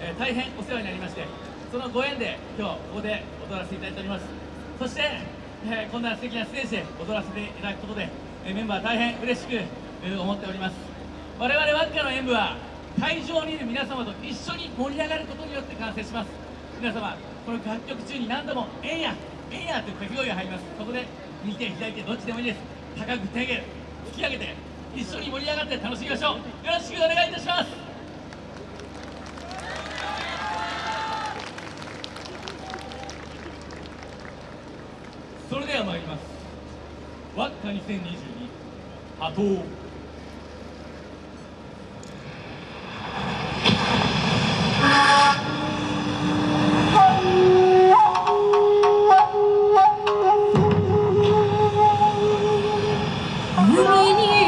えー大変お世話になりましてそのご縁で今日ここで踊らせていただいております。そして、えーこんな素敵なステージで踊らせていただくことで、えーメンバー大変嬉しく、え思っております。我々ワッカの演舞は会場にいる皆様と一緒に盛り上がることによって完成します。皆様この楽曲中に何度も「えんやえんや」という掛け声が入ります。ここで右手左手どっちでもいいです。高く手上げる突き上げて一緒に盛り上がって楽しみましょう。よろしくお願いします。まいります。ワッカ2022波頭海に